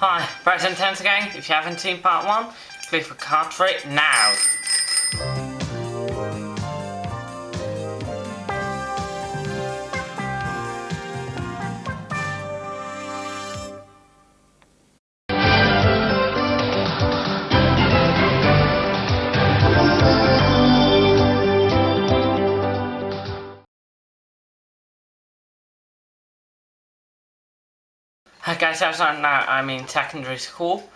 Hi, Present Tense again. If you haven't seen part one, click for card for now. Okay, so now I'm in secondary school.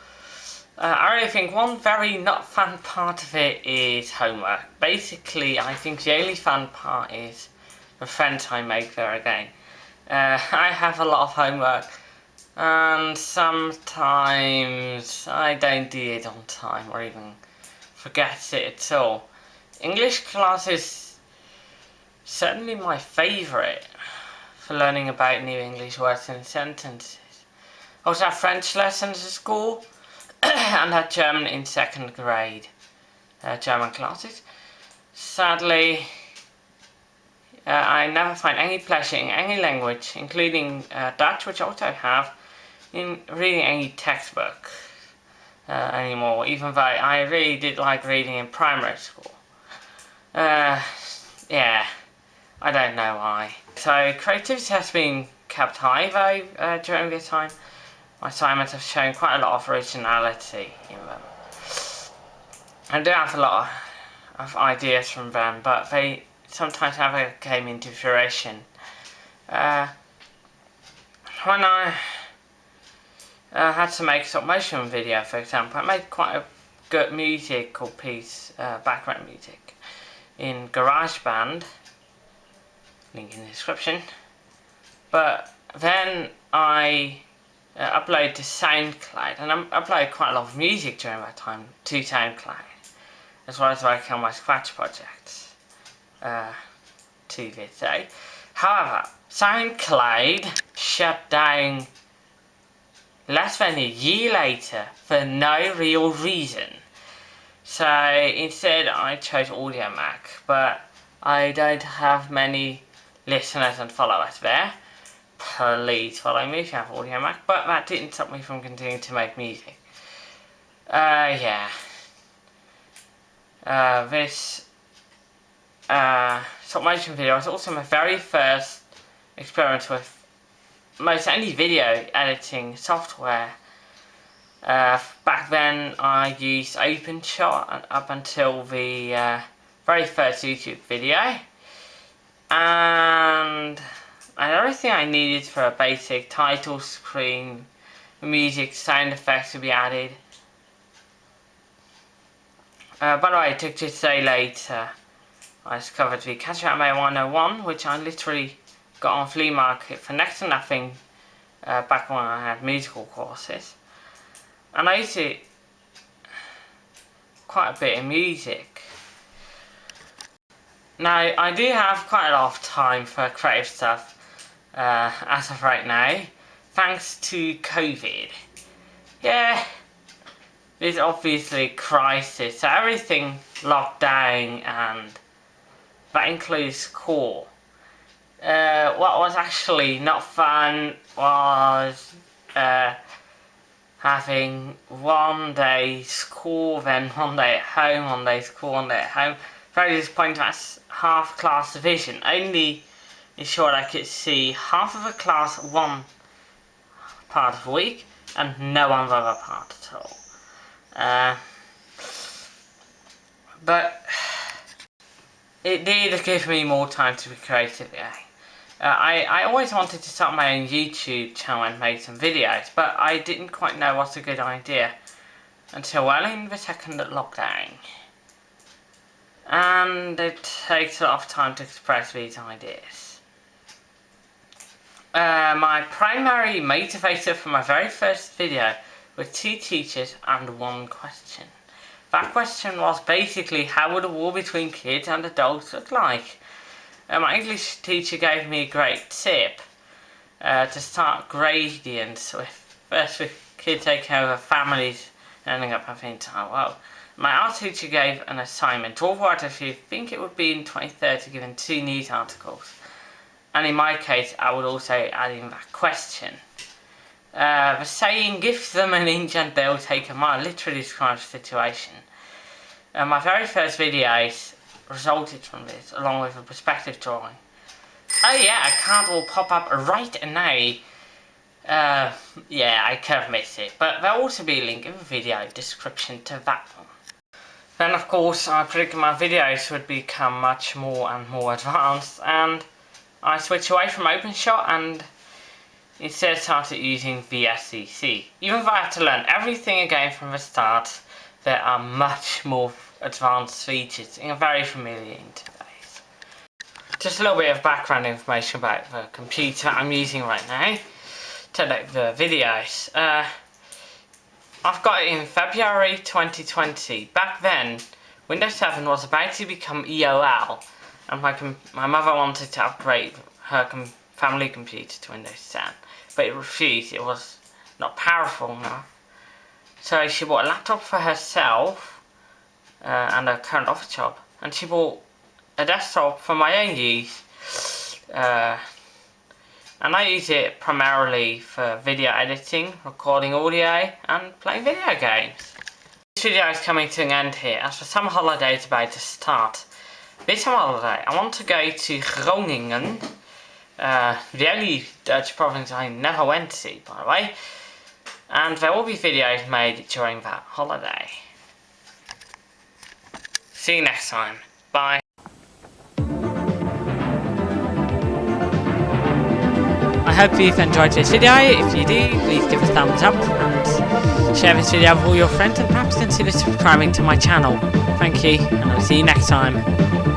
Uh, I really think one very not fun part of it is homework. Basically, I think the only fun part is the friends I make there again. Uh, I have a lot of homework and sometimes I don't do it on time or even forget it at all. English class is certainly my favourite for learning about new English words and sentences. I also had French lessons at school and had German in second grade, uh, German classes. Sadly, uh, I never find any pleasure in any language, including uh, Dutch, which I also have, in reading any textbook uh, anymore, even though I really did like reading in primary school. Uh, yeah, I don't know why. So creativity has been kept high though uh, during this time my assignments have shown quite a lot of originality in them. I do have a lot of ideas from them, but they sometimes never came into fruition. Uh, when I uh, had to make a stop motion video, for example, I made quite a good musical piece, uh, background music, in GarageBand, link in the description, but then I uh, upload to SoundCloud, and I uploaded quite a lot of music during that time to SoundCloud, as well as working on my Scratch projects uh, to this day. However, SoundCloud shut down less than a year later for no real reason. So instead I chose Audiomack, but I don't have many listeners and followers there please follow me if you have Audiomack, but that didn't stop me from continuing to make music. Uh, yeah. Uh, this uh, stop motion video was also my very first experiment with most any video editing software. Uh, back then I used OpenShot up until the uh, very first YouTube video. And and everything I needed for a basic title screen, music, sound effects to be added. Uh, by the way, I took to say later, I discovered the Catch Anime 101, which I literally got on flea market for next to nothing uh, back when I had musical courses. And I used it quite a bit in music. Now, I do have quite a lot of time for creative stuff, uh, as of right now, thanks to COVID. Yeah, there's obviously crisis, so everything locked down and that includes school. Uh, what was actually not fun was uh, having one day school, then one day at home, one day school, one day at home. Very disappointing, that's half class division. Only ensured I could see half of a class one part of the week and no one other part at all. Uh, but it did give me more time to be creative. Uh, I, I always wanted to start my own YouTube channel and make some videos, but I didn't quite know what's a good idea until well in the second lockdown. And it takes a lot of time to express these ideas. Uh, my primary motivator for my very first video were two teachers and one question. That question was basically how would a war between kids and adults look like? My English teacher gave me a great tip uh, to start gradients with first with kids taking over families ending up having the entire world. My art teacher gave an assignment, draw what if you think it would be in 2030 given two news articles and in my case I would also add in that question Uh, the saying, give them an inch and they'll take a mile, literally describes the situation. Uh, my very first videos resulted from this, along with a perspective drawing. Oh yeah, a card will pop up right now. Uh, yeah, I could have missed it, but there'll also be a link in the video description to that one. Then of course I predicted my videos would become much more and more advanced and I switched away from OpenShot and instead started using VSDC. Even if I had to learn everything again from the start, there are much more advanced features in a very familiar interface. Just a little bit of background information about the computer I'm using right now to make the videos. Uh, I've got it in February 2020. Back then, Windows 7 was about to become EOL and my, my mother wanted to upgrade her com family computer to Windows 10 but it refused, it was not powerful enough. So she bought a laptop for herself uh, and a current office job. And she bought a desktop for my own use. Uh, and I use it primarily for video editing, recording audio and playing video games. This video is coming to an end here as the summer holiday is about to start. This summer holiday I want to go to Groningen uh, the only Dutch province I never went to by the way. And there will be videos made during that holiday. See you next time. Bye. I hope you've enjoyed this video. If you do, please give a thumbs up share this video with all your friends and perhaps consider subscribing to my channel. Thank you, and I'll see you next time.